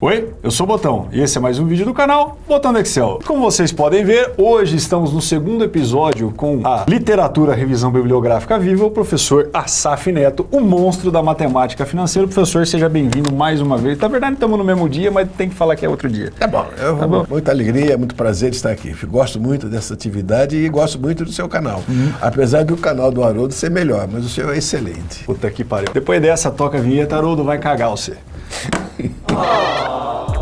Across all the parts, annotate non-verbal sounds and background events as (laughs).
Oi, eu sou o Botão e esse é mais um vídeo do canal Botão do Excel. Como vocês podem ver, hoje estamos no segundo episódio com a Literatura Revisão Bibliográfica Viva, o professor Asaf Neto, o monstro da matemática financeira. Professor, seja bem-vindo mais uma vez. Na verdade, estamos no mesmo dia, mas tem que falar que é outro dia. Tá bom, eu, tá bom. muita alegria, muito prazer de estar aqui. Gosto muito dessa atividade e gosto muito do seu canal. Uhum. Apesar do canal do Haroldo ser melhor, mas o seu é excelente. Puta que pariu. Depois dessa, toca a vinheta, Haroldo vai cagar você. (laughs) o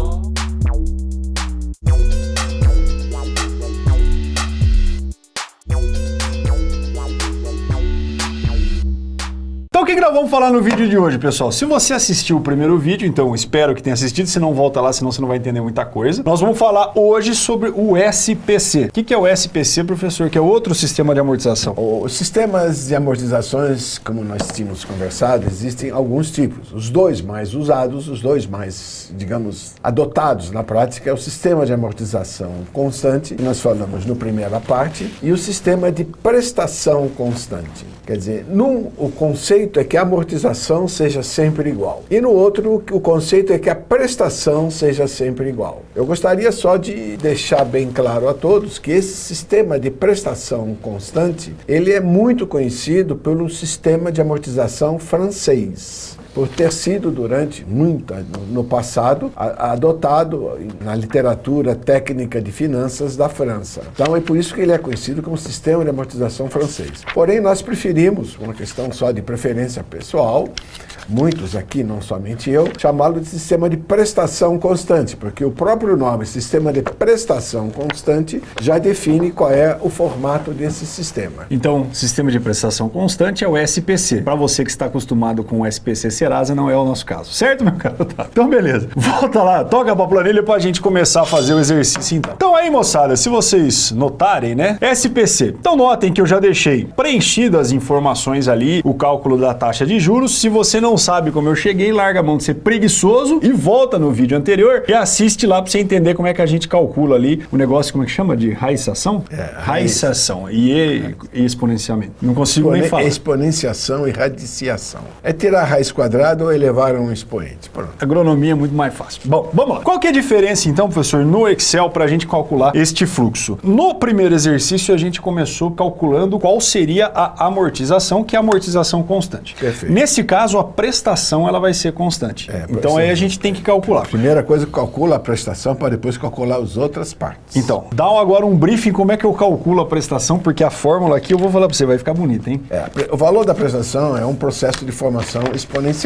que, nós vamos falar no vídeo de hoje, pessoal? Se você assistiu o primeiro vídeo, então espero que tenha assistido, se não volta lá, senão você não vai entender muita coisa. Nós vamos falar hoje sobre o SPC. O que, que é o SPC, professor? Que é outro sistema de amortização. Os sistemas de amortizações, como nós tínhamos conversado, existem alguns tipos. Os dois mais usados, os dois mais, digamos, adotados na prática é o sistema de amortização constante, que nós falamos no primeira parte, e o sistema de prestação constante. Quer dizer, num o conceito é que a amortização seja sempre igual. E no outro, o conceito é que a prestação seja sempre igual. Eu gostaria só de deixar bem claro a todos que esse sistema de prestação constante, ele é muito conhecido pelo sistema de amortização francês por ter sido durante muito no passado adotado na literatura técnica de finanças da França. Então é por isso que ele é conhecido como sistema de amortização francês. Porém, nós preferimos, uma questão só de preferência pessoal, muitos aqui, não somente eu, chamá-lo de sistema de prestação constante, porque o próprio nome, sistema de prestação constante, já define qual é o formato desse sistema. Então, sistema de prestação constante é o SPC. Para você que está acostumado com o SPC Serasa, não é o nosso caso. Certo, meu cara? Tá. Então, beleza. Volta lá, toca para a planilha para a gente começar a fazer o exercício então. Então aí, moçada, se vocês notarem, né? SPC. Então notem que eu já deixei preenchido as informações ali, o cálculo da taxa de juros. Se você não sabe como eu cheguei, larga a mão de ser preguiçoso e volta no vídeo anterior e assiste lá para você entender como é que a gente calcula ali o negócio, como é que chama? De raização? É, raização e, e exponenciamento. Não consigo Expone nem falar. Exponenciação e radiciação. É tirar a raiz quadrada ou elevar um expoente. Pronto. Agronomia é muito mais fácil. Bom, vamos lá. Qual que é a diferença então, professor, no Excel para a gente calcular este fluxo? No primeiro exercício a gente começou calculando qual seria a amortização, que é a amortização constante. Perfeito. Nesse caso, a prestação ela vai ser constante. É, então aí a gente tem que calcular. A primeira coisa, calcula a prestação para depois calcular as outras partes. Então, dá agora um briefing como é que eu calculo a prestação, porque a fórmula aqui eu vou falar para você, vai ficar bonita, hein? É, o valor da prestação é um processo de formação exponencial.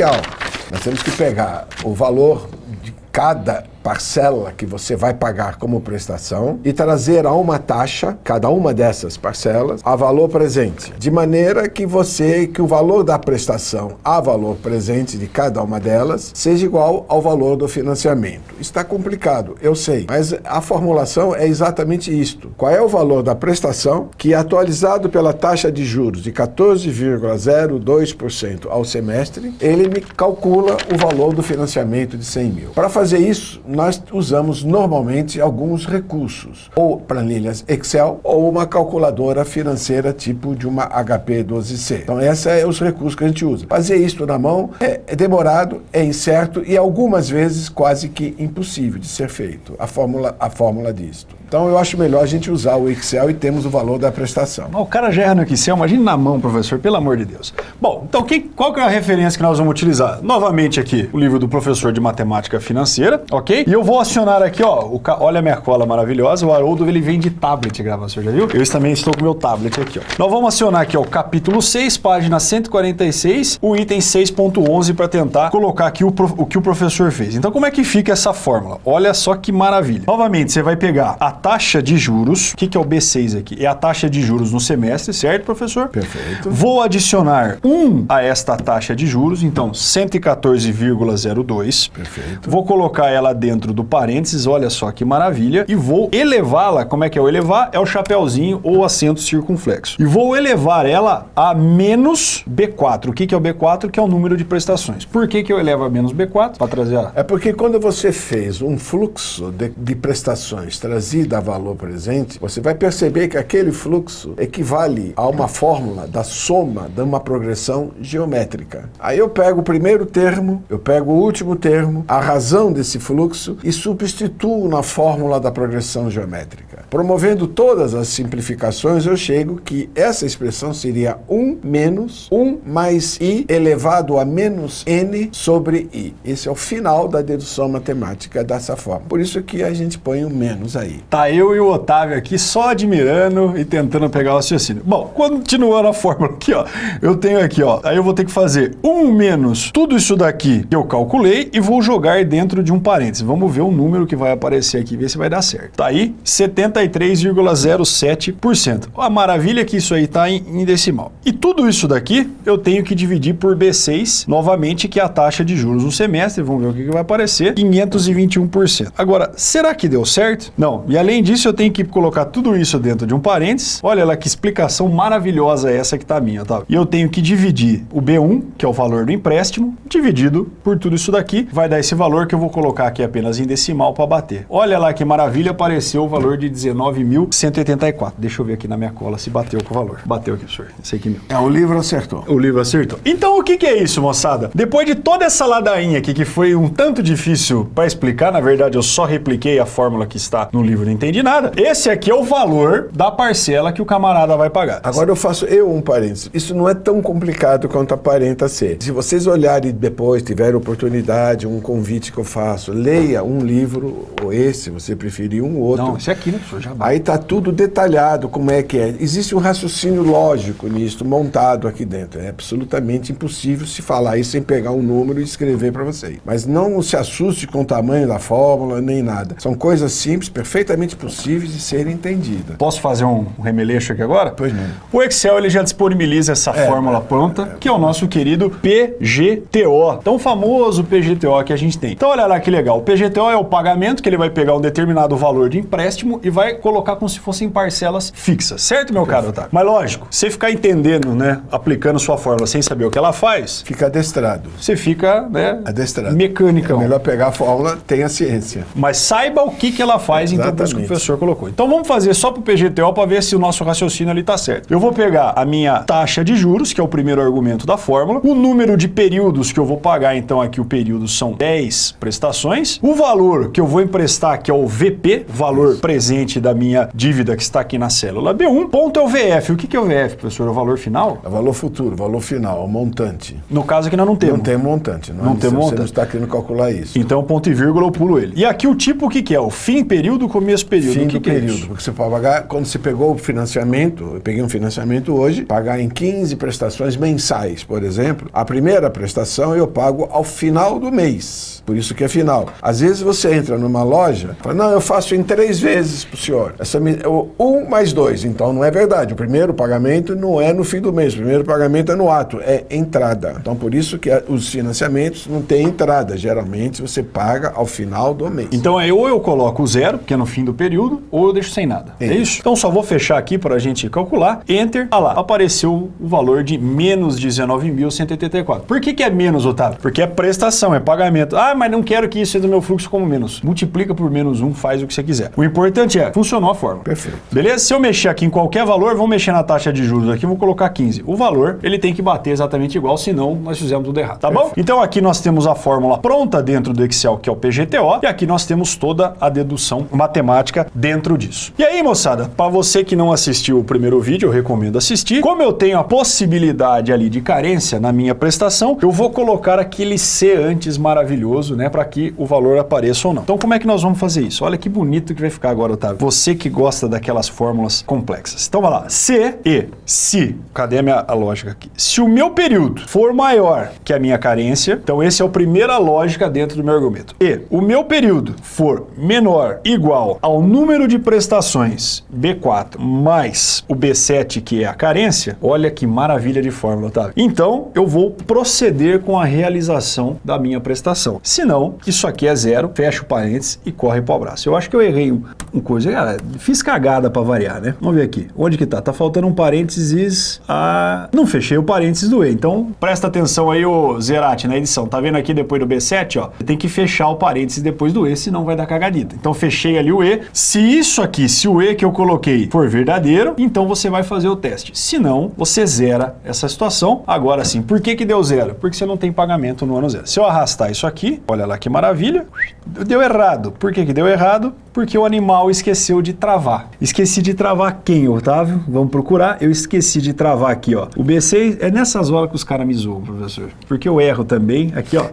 Nós temos que pegar o valor de cada parcela que você vai pagar como prestação e trazer a uma taxa, cada uma dessas parcelas, a valor presente, de maneira que você, que o valor da prestação a valor presente de cada uma delas seja igual ao valor do financiamento. Está complicado, eu sei, mas a formulação é exatamente isto. Qual é o valor da prestação que atualizado pela taxa de juros de 14,02% ao semestre, ele me calcula o valor do financiamento de 100 mil. Para fazer isso, nós usamos normalmente alguns recursos, ou planilhas Excel ou uma calculadora financeira tipo de uma HP 12C. Então esses são é os recursos que a gente usa. Fazer isso na mão é, é demorado, é incerto e algumas vezes quase que impossível de ser feito. A fórmula, a fórmula disto. Então eu acho melhor a gente usar o Excel e temos o valor da prestação. O cara já erra no Excel, imagine na mão, professor, pelo amor de Deus. Bom, então qual que é a referência que nós vamos utilizar? Novamente aqui, o livro do professor de matemática financeira, ok? E eu vou acionar aqui, ó, o, olha a minha cola maravilhosa, o Haroldo ele vem de tablet, gravação, já viu? Eu também estou com meu tablet aqui, ó. Nós vamos acionar aqui, ó, o capítulo 6, página 146, o item 6.11 para tentar colocar aqui o, o que o professor fez. Então como é que fica essa fórmula? Olha só que maravilha. Novamente, você vai pegar a taxa de juros. O que, que é o B6 aqui? É a taxa de juros no semestre, certo, professor? Perfeito. Vou adicionar 1 a esta taxa de juros, então 114,02. Perfeito. Vou colocar ela dentro do parênteses, olha só que maravilha, e vou elevá-la. Como é que é o elevar? É o chapéuzinho ou acento circunflexo. E vou elevar ela a menos B4. O que, que é o B4? Que é o número de prestações. Por que, que eu elevo a menos B4? Para trazer a... É porque quando você fez um fluxo de, de prestações trazido dá valor presente, você vai perceber que aquele fluxo equivale a uma fórmula da soma de uma progressão geométrica. Aí eu pego o primeiro termo, eu pego o último termo, a razão desse fluxo e substituo na fórmula da progressão geométrica. Promovendo todas as simplificações, eu chego que essa expressão seria 1 menos 1 mais i elevado a menos n sobre i. Esse é o final da dedução matemática dessa forma. Por isso que a gente põe o menos aí. Tá eu e o Otávio aqui só admirando e tentando pegar o raciocínio. Bom, continuando a fórmula aqui, ó, eu tenho aqui, ó, aí eu vou ter que fazer 1 menos tudo isso daqui que eu calculei e vou jogar dentro de um parênteses. Vamos ver o número que vai aparecer aqui, ver se vai dar certo. Tá aí, 73,07%. A maravilha é que isso aí tá em, em decimal. E tudo isso daqui eu tenho que dividir por B6, novamente, que é a taxa de juros no semestre. Vamos ver o que, que vai aparecer. 521%. Agora, será que deu certo? Não. E além disso, eu tenho que colocar tudo isso dentro de um parênteses. Olha lá que explicação maravilhosa é essa que tá minha, tá? E eu tenho que dividir o B1, que é o valor do empréstimo, dividido por tudo isso daqui. Vai dar esse valor que eu vou colocar aqui apenas em decimal para bater. Olha lá que maravilha, apareceu o valor de 19.184. Deixa eu ver aqui na minha cola se bateu com o valor. Bateu aqui, senhor. Esse aqui mesmo. É, o livro acertou. O livro acertou. Então o que, que é isso, moçada? Depois de toda essa ladainha aqui, que foi um tanto difícil para explicar, na verdade eu só repliquei a fórmula que está no livro, não entendi nada. Esse aqui é o valor da parcela que o camarada vai pagar. Agora eu faço eu um parênteses. Isso não é tão complicado quanto aparenta ser. Se vocês olharem depois, tiver oportunidade, um convite que eu faço, leia um livro, ou esse, você preferir um outro. Não, esse aqui, né, professor? Já Aí tá tudo detalhado, como é que é. Existe um raciocínio lógico nisso, montado aqui dentro. É absolutamente impossível se falar isso sem pegar um número e escrever para vocês. Mas não se assuste com o tamanho da fórmula, nem nada. São coisas simples, perfeitamente possíveis de serem entendidas. Posso fazer um remeleixo aqui agora? Pois não. O Excel ele já disponibiliza essa É, fórmula é, pronta, que é o nosso querido PGTO, tão famoso PGTO que a gente tem. Então olha lá que legal, o PGTO é o pagamento que ele vai pegar um determinado valor de empréstimo e vai colocar como se fossem parcelas fixas, certo, meu caro Otávio? Mas lógico, você ficar entendendo, né, aplicando sua fórmula sem saber o que ela faz, Fica adestrado. você fica, né, Adestrado. mecânica. É melhor pegar a fórmula, tem a ciência. Mas saiba o que, que ela faz, então, por isso que o professor colocou. Então vamos fazer só para o PGTO para ver se o nosso raciocínio ali está certo. Eu vou pegar a minha taxa de juros, que é o primeiro argumento da fórmula, o número de períodos que eu vou pagar, então aqui o período são 10 prestações, o valor que eu vou emprestar, que é o VP, valor presente da minha dívida que está aqui na célula B1, ponto é o VF. O que, é o VF, professor? É o valor final? É valor futuro, valor final, o montante. No caso aqui nós não temos. Não tem montante. Não, Não é? tem Você montante. não está querendo calcular isso. Então, ponto e vírgula, eu pulo ele. E aqui o tipo, o que, que é? O fim período, começo período. Fim o que do que é período. isso? porque você pode pagar, quando você pegou o financiamento, eu peguei um financiamento hoje, pagar em 15 prestações mensais, por exemplo. A primeira prestação eu pago ao final do mês. Por isso que é final. Às vezes você entra numa loja, fala, não, eu faço em três vezes pro senhor. Essa, o- um mais dois. Então não é verdade. O primeiro pagamento não é no fim do mês. O primeiro pagamento é no ato, é entrada. Então por isso que os financiamentos não têm entrada. Geralmente você paga ao final do mês. Então é ou eu coloco o zero, que é no fim do período, ou eu deixo sem nada. É, É isso? Então só vou fechar aqui para a gente calcular. Enter. Ah lá, apareceu o valor de menos 19.184. Por que, que é menos, Otávio? Porque é prestação, é pagamento. Ah, mas não quero que isso seja do meu fluxo como menos. Multiplica por menos um, faz o que você quiser. O importante é, funcionou a forma. Perfeito. Beleza? Se eu mexer aqui em qualquer valor, vamos mexer na taxa de juros aqui, vou colocar 15. O valor, ele tem que bater exatamente igual, senão nós fizemos tudo errado, tá bom? Então aqui nós temos a fórmula pronta dentro do Excel, que é o PGTO, e aqui nós temos toda a dedução matemática dentro disso. E aí, moçada, para você que não assistiu o primeiro vídeo, eu recomendo assistir. Como eu tenho a possibilidade ali de carência na minha prestação, eu vou colocar aquele C antes maravilhoso, né, para que o valor apareça ou não. Então como é que nós vamos fazer isso? Olha que bonito que vai ficar agora, Otávio. Você que gosta daquelas fórmulas complexas. Então vai lá, se e se, cadê a minha a lógica aqui? Se o meu período for maior que a minha carência, então esse é a primeira lógica dentro do meu argumento. E o meu período for menor igual ao número de prestações B4 mais o B7 que é a carência, olha que maravilha de fórmula, Otávio. Então eu vou proceder com a realização da minha prestação. Se não, isso aqui é zero, fecha o parênteses e corre para o abraço. Eu acho que eu errei um coisa, cara, fiz cagada para variar, né? Vamos ver aqui. Onde que tá? Tá faltando um parênteses. Ah, não fechei o parênteses do E. Então, presta atenção aí, o Zerati, na edição. Tá vendo aqui depois do B7, ó? Tem que fechar o parênteses depois do E, senão vai dar cagadita. Então, fechei ali o E. Se isso aqui, se o E que eu coloquei for verdadeiro, então você vai fazer o teste. Se não, você zera essa situação. Agora sim, por que que deu zero? Porque você não tem pagamento no ano zero. Se eu arrastar isso aqui, olha lá que maravilha, deu errado. Por que que deu errado? Porque o animal esqueceu de travar. Esqueci de travar quem, Otávio? Vamos procurar. Eu esqueci de travar aqui, ó. O B6 é nessas horas que os caras me zoam, professor. Porque eu erro também. Aqui, ó.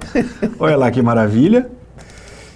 Olha lá que maravilha.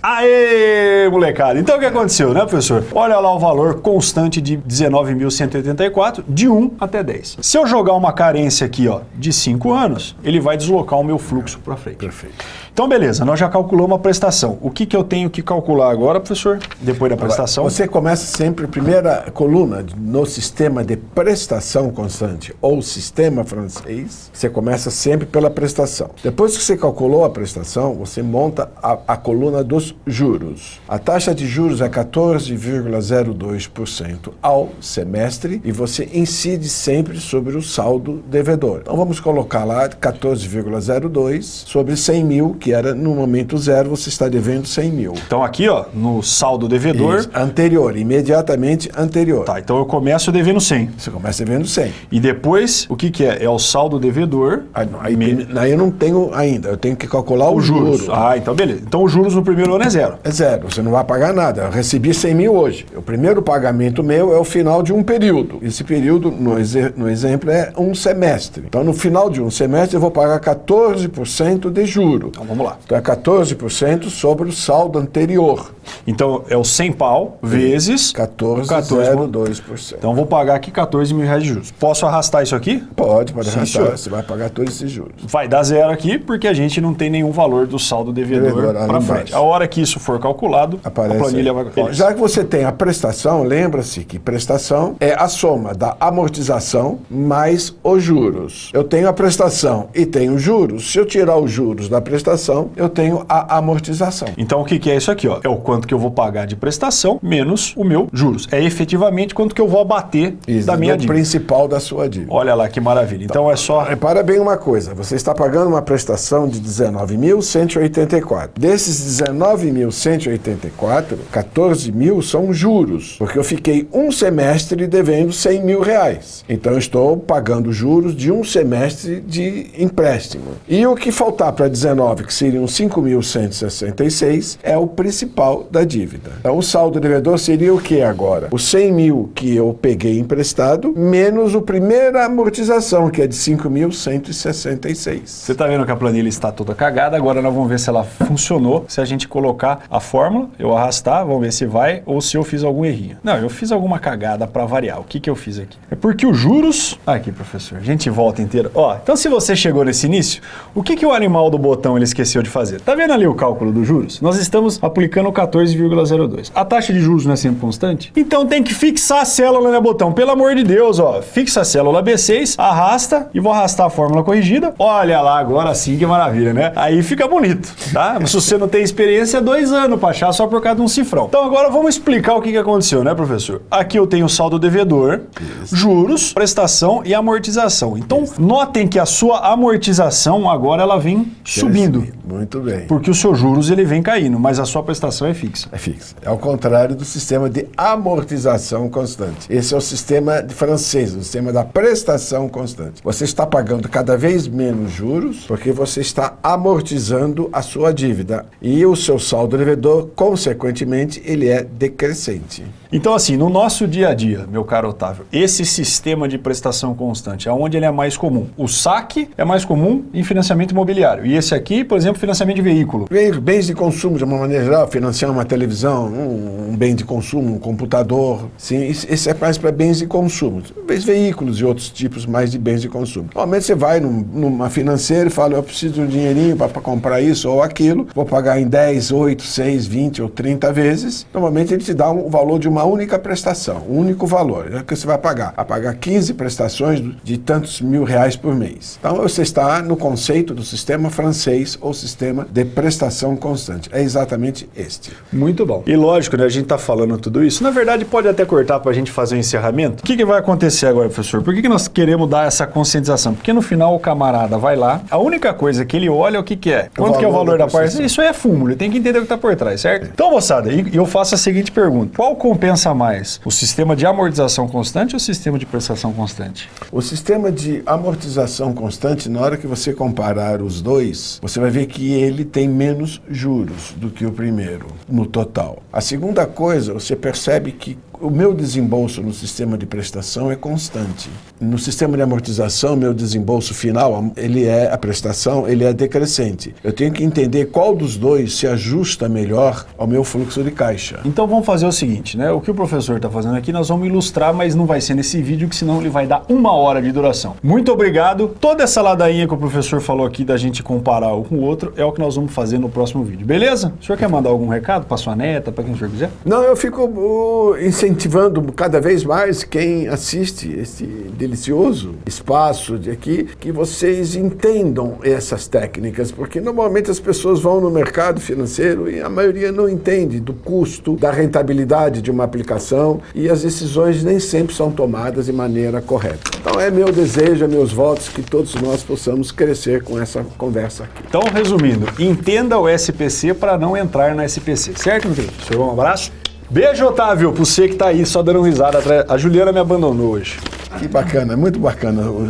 Aê, molecada! Então o que aconteceu, né, professor? Olha lá o valor constante de 19.184, de 1 até 10. Se eu jogar uma carência aqui, ó, de 5 anos, ele vai deslocar o meu fluxo para frente. Perfeito. Então, beleza, nós já calculamos a prestação. O que, que eu tenho que calcular agora, professor? Depois da prestação? Você começa sempre, primeira coluna no sistema de prestação constante ou sistema francês, você começa sempre pela prestação. Depois que você calculou a prestação, você monta a, a coluna dos juros. A taxa de juros é 14,02% ao semestre e você incide sempre sobre o saldo devedor. Então vamos colocar lá 14,02 sobre 100 mil, que era no momento zero, você está devendo 100 mil. Então aqui, ó, no saldo devedor... Isso, anterior, imediatamente anterior. Tá, então eu começo devendo 100. Você começa devendo 100. E depois, o que que é? É o saldo devedor... Aí, aí, me... aí eu não tenho ainda, eu tenho que calcular o os juros. juros. Ah, então beleza. Então os juros no primeiro ano é zero. É zero, você não vai pagar nada. Eu recebi 100 mil hoje. O primeiro pagamento meu é o final de um período. Esse período, no, exe no exemplo, é um semestre. Então, no final de um semestre, eu vou pagar 14% de juro. Então vamos lá. Então é 14% sobre o saldo anterior. Então é o 100 pau vezes 14,02%. Então eu vou pagar aqui 14 mil reais de juros. Posso arrastar isso aqui? Pode, pode Sim, arrastar. senhor. Você vai pagar todos esses juros. Vai dar zero aqui porque a gente não tem nenhum valor do saldo devedor para embaixo. frente. A hora que isso for calculado, Aparece a planilha aí. vai... Ó, Já que você tem a prestação, lembra-se que prestação é a soma da amortização mais os juros. Eu tenho a prestação e tenho juros. Se eu tirar os juros da prestação, eu tenho a amortização. Então o que, que é isso aqui? Ó? É o quanto que eu vou pagar de prestação menos o meu juros. É efetivamente quanto que eu vou abater Isso, da minha do dívida. principal da sua dívida. Olha lá que maravilha. Então é só... Repara bem uma coisa, você está pagando uma prestação de 19.184. Desses 19.184, 14 mil são juros, porque eu fiquei um semestre devendo 100 mil reais. Então eu estou pagando juros de um semestre de empréstimo. E o que faltar para 19, que seriam 5.166, é o principal da dívida. Então o saldo devedor seria o que agora? Os 100 mil que eu peguei emprestado, menos a primeira amortização, que é de 5.166. Você está vendo que a planilha está toda cagada, agora nós vamos ver se ela funcionou, se a gente colocar a fórmula, eu arrastar, vamos ver se vai, ou se eu fiz algum errinho. Não, eu fiz alguma cagada para variar. O que, que eu fiz aqui? É porque os juros... Aqui, professor, a gente volta inteira. Ó, então se você chegou nesse início, o que, que o animal do botão ele esqueceu de fazer? Tá vendo ali o cálculo dos juros? Nós estamos aplicando 14,02. A taxa de juros não é sempre constante? Então tem que fixar a célula, né, botão? Pelo amor de Deus, ó. Fixa a célula B6, arrasta e vou arrastar a fórmula corrigida. Olha lá, agora sim, que maravilha, né? Aí fica bonito, tá? (laughs) Se você não tem experiência, é dois anos pra achar só por causa de um cifrão. Então agora vamos explicar o que, que aconteceu, né, professor? Aqui eu tenho saldo devedor, juros, prestação e amortização. Então notem que a sua amortização agora ela vem subindo. Muito bem. Porque o seu juros ele vem caindo, mas a sua prestação é fixa. É fixa. É ao contrário do sistema de amortização constante. Esse é o sistema francês, o sistema da prestação constante. Você está pagando cada vez menos juros porque você está amortizando a sua dívida. E o seu saldo devedor, consequentemente, ele é decrescente. Então, assim, no nosso dia a dia, meu caro Otávio, esse sistema de prestação constante, aonde ele é mais comum? O saque é mais comum em financiamento imobiliário. E esse aqui, por exemplo, financiamento de veículo. Bens de consumo, de uma maneira geral, financiar uma televisão, um, um bem de consumo, um computador. Sim, esse é mais para bens de consumo. Talvez veículos e outros tipos mais de bens de consumo. Normalmente você vai num- numa financeira e fala, eu preciso de um dinheirinho para comprar isso ou aquilo, vou pagar em 10, 8, 6, 20 ou 30 vezes. Normalmente ele te dá um valor de uma única prestação, um único valor. É que você vai pagar. Vai pagar 15 prestações de tantos mil reais por mês. Então você está no conceito do sistema francês ou sistema de prestação constante. É exatamente este. Muito bom. E lógico, né, a gente está falando tudo isso. Na verdade, pode até cortar para a gente fazer o um encerramento. O que, que vai acontecer agora, professor? Por que, que nós queremos dar essa conscientização? Porque no final o camarada vai lá, a única coisa que ele olha o que, que é. Quanto que é o valor da parcela? Isso é fumo, ele tem que entender o que está por trás, certo? Então, moçada, e eu faço a seguinte pergunta. Qual compensa mais? O sistema de amortização constante ou o sistema de prestação constante? O sistema de amortização constante, na hora que você comparar os dois, você vai ver que ele tem menos juros do que o primeiro, no total. A segunda coisa, você percebe que o meu desembolso no sistema de prestação é constante. No sistema de amortização, meu desembolso final, ele é a prestação, ele é decrescente. Eu tenho que entender qual dos dois se ajusta melhor ao meu fluxo de caixa. Então vamos fazer o seguinte, né? O que o professor está fazendo aqui, nós vamos ilustrar, mas não vai ser nesse vídeo, que senão ele vai dar uma hora de duração. Muito obrigado. Toda essa ladainha que o professor falou aqui da gente comparar um com o outro é o que nós vamos fazer no próximo vídeo, beleza? O senhor quer mandar algum recado para sua neta, para quem o senhor quiser? Não, eu fico uh, incentivando cada vez mais quem assiste esse delicioso espaço de aqui, que vocês entendam essas técnicas, porque normalmente as pessoas vão no mercado financeiro e a maioria não entende do custo, da rentabilidade de uma aplicação e as decisões nem sempre são tomadas de maneira correta. Então é meu desejo, é meus votos que todos nós possamos crescer com essa conversa aqui. Então, resumindo, entenda o SPC para não entrar na SPC, certo, meu? Senhor, um abraço. Beijo, Otávio, pra você que tá aí só dando risada. A Juliana me abandonou hoje. Que bacana, muito bacana o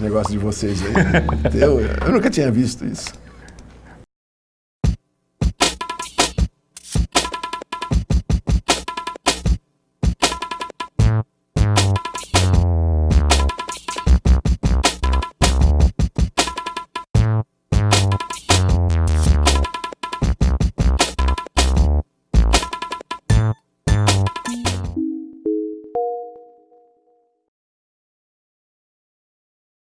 negócio de vocês aí. (laughs) eu, eu nunca tinha visto isso.